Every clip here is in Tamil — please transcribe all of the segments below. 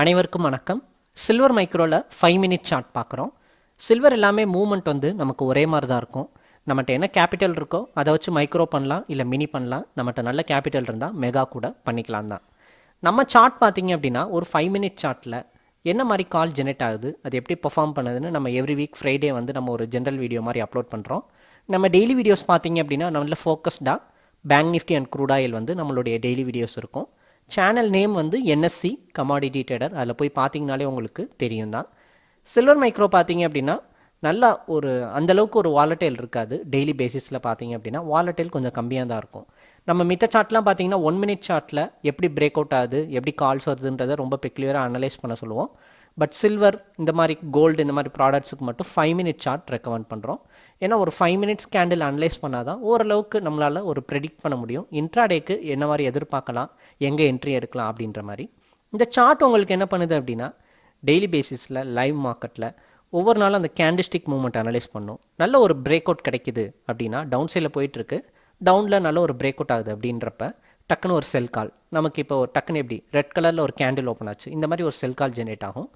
அனைவருக்கும் வணக்கம். சில்வர் மைக்ரோவில் ஃபைவ் மினிட் சார்ட் பார்க்குறோம். சில்வர் எல்லாமே மூவ்மெண்ட் வந்து நமக்கு ஒரே மாதிரி தான் இருக்கும். நம்மகிட்ட என்ன கேபிட்டல் இருக்கோ அதை வச்சு மைக்ரோ பண்ணலாம் இல்லை மினி பண்ணலாம். நம்மகிட்ட நல்ல கேபிட்டல் இருந்தால் மெகா கூட பண்ணிக்கலாம் தான். நம்ம சார்ட் பார்த்தீங்க அப்படின்னா ஒரு ஃபைவ் மினிட் சார்ட்டில் என்ன மாதிரி கால் ஜெனரேட் ஆகுது அது எப்படி பெர்ஃபார்ம் பண்ணுதுன்னு நம்ம எவ்ரி வீக் ஃப்ரைடே வந்து நம்ம ஒரு ஜென்ரல் வீடியோ மாதிரி அப்லோட் பண்ணுறோம் நம்ம டெய்லி வீடியோஸ் பார்த்தீங்க அப்படின்னா நம்மள ஃபோக்கஸ்டாக bank nifty and crude oil வந்து நம்மளுடைய டெய்லி வீடியோஸ் இருக்கும். சேனல் நேம் வந்து என்எஸ்சி கமாடிட்டி ட்ரேடர் அதில் போய் பார்த்தீங்கனாலே உங்களுக்கு தெரியும் தான் சில்வர் மைக்ரோ பார்த்தீங்க அப்படின்னா நல்லா ஒரு அந்தளவுக்கு ஒரு வாலட்டைல் இருக்காது. டெய்லி பேசிஸில் பார்த்தீங்க அப்படின்னா வாலட்டைல் கொஞ்சம் கம்மியாக தான் இருக்கும். நம்ம மித்த சார்ட்லாம் பார்த்தீங்கன்னா ஒன் மினிட் சார்ட்டில் எப்படி பிரேக் அவுட் ஆகுது எப்படி கால்ஸ் வருதுன்றதை ரொம்ப பெக்லியராக அனலைஸ் பண்ண சொல்லுவோம். பட் சில்வர் இந்த மாதிரி கோல்டு இந்த மாதிரி ப்ராடக்ட்ஸுக்கு மட்டும் ஃபைவ் மினிட் சார்ட் ரெக்கமெண்ட் பண்ணுறோம் ஏன்னா ஒரு ஃபைவ் மினிட்ஸ் கேண்டில் அனலைஸ் பண்ணால் தான் ஓரளவுக்கு நம்மளால் ஒரு ப்ரெடிக்ட் பண்ண முடியும். இன்ட்ராடேக்கு என்ன மாதிரி எதிர்பார்க்கலாம் எங்கே என்ட்ரி எடுக்கலாம் அப்படின்ற மாதிரி. இந்த சார்ட் உங்களுக்கு என்ன பண்ணுது அப்படின்னா டெய்லி பேசிஸில் லைவ் மார்க்கெட்டில் ஒவ்வொரு நாளும் அந்த கேண்டிஸ்டிக் மூமெண்ட் அனலைஸ் பண்ணும். நல்ல ஒரு பிரேக் அவுட் கிடைக்குது அப்படின்னா டவுன் சைடில் போயிட்டுருக்கு. டவுனில் நல்ல ஒரு பிரேக் அவுட் ஆகுது அப்படின்றப்ப டக்குன்னு ஒரு செல் கால் நமக்கு இப்போ டக்குன்னு எப்படி ரெட் கலரில் ஒரு கேண்டில் ஓப்பன் ஆச்சு. இந்த மாதிரி ஒரு செல் கால் ஜெனரேட் ஆகும்.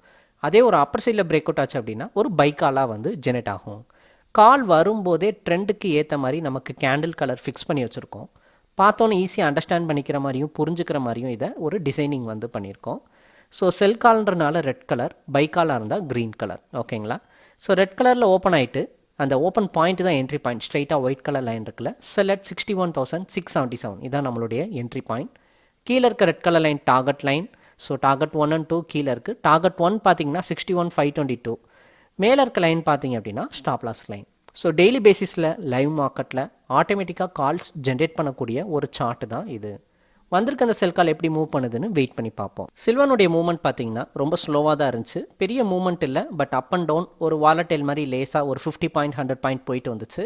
அதே ஒரு அப்பர் சைடில் பிரேக் அவுட் ஆச்சு அப்படின்னா ஒரு பைக்காலாக வந்து ஜெனரேட் ஆகும். கால் வரும்போதே ட்ரெண்டுக்கு ஏற்ற மாதிரி நமக்கு கேண்டில் கலர் ஃபிக்ஸ் பண்ணி வச்சுருக்கோம். பார்த்தோன்னே ஈஸியாக அண்டர்ஸ்டாண்ட் பண்ணிக்கிற மாதிரியும் புரிஞ்சுக்கிற மாதிரியும் இதை ஒரு டிசைனிங் வந்து பண்ணியிருக்கோம். ஸோ செல் கால்ன்றனால ரெட் கலர் பைக்காலாக இருந்தால் க்ரீன் கலர் ஓகேங்களா ஸோ ரெட் கலரில் ஓப்பன் ஆகிட்டு அந்த ஓப்பன் பாயிண்ட் தான் என்ட்ரி பாயிண்ட் ஸ்ட்ரைட்டாக ஒயிட் கலர் லைன் இருக்குல்ல select sixty one thousand six seventy seven இதான் நம்மளுடைய என்ட்ரி பாயிண்ட் கீழே இருக்க red colour line target line so target one and two கீழே இருக்குது டார்கெட் ஒன் பார்த்தீங்கன்னா sixty one five twenty two மேலே இருக்க லைன் பார்த்தீங்க அப்படின்னா stop loss line so daily பேசிஸில் லைவ் மார்க்கெட்டில் ஆட்டோமேட்டிக்காக கால்ஸ் ஜென்ரேட் பண்ணக்கூடிய ஒரு சார்ட் தான் இது. வந்திருக்க அந்த செல் கால் எப்படி மூவ் பண்ணுதுன்னு வெயிட் பண்ணி பார்ப்போம். சில்வனுடைய மூவ்மெண்ட் பார்த்தீங்கன்னா ரொம்ப ஸ்லோவாக தான் இருந்துச்சு. பெரிய மூவ்மெண்ட் இல்லை பட் அப் அண்ட் டவுன் ஒரு வாலட்டைல் மாதிரி லேஸாக ஒரு ஃபிஃப்டி பாயிண்ட் ஹண்ட்ரட் பாயிண்ட் போயிட்டு வந்துச்சு.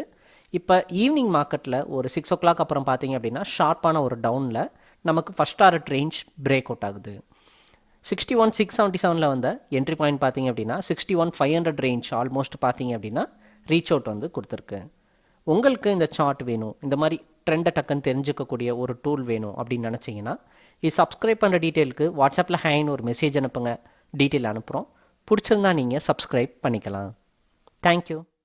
இப்போ ஈவினிங் மார்க்கெட்டில் ஒரு சிக்ஸ் ஓ கிளாக் அப்புறம் பார்த்தீங்க அப்படின்னா ஷார்ப்பான ஒரு டவுனில் நமக்கு first target range break out ஆகுது. சிக்ஸ்டி ஒன் சிக்ஸ் செவன்ட்டி செவனில் வந்த என்ட்ரி பாயிண்ட் பார்த்தீங்க அப்படின்னா sixty one five hundred range almost பார்த்தீங்க அப்படின்னா ரீச் அவுட் வந்து கொடுத்துருக்கு. உங்களுக்கு இந்த சார்ட் வேணும். இந்த மாதிரி ட்ரெண்டை டக்குன்னு தெரிஞ்சுக்கக்கூடிய ஒரு டூல் வேணும் அப்படின்னு நினச்சிங்கன்னா இது சப்ஸ்கிரைப் பண்ணுற டீட்டெயிலுக்கு வாட்ஸ்அப்பில் ஹேன்னு ஒரு மெசேஜ் அனுப்புங்க. டீட்டெயில் அனுப்புகிறோம் பிடிச்சிருந்தா நீங்கள் சப்ஸ்கிரைப் பண்ணிக்கலாம். தேங்க்யூ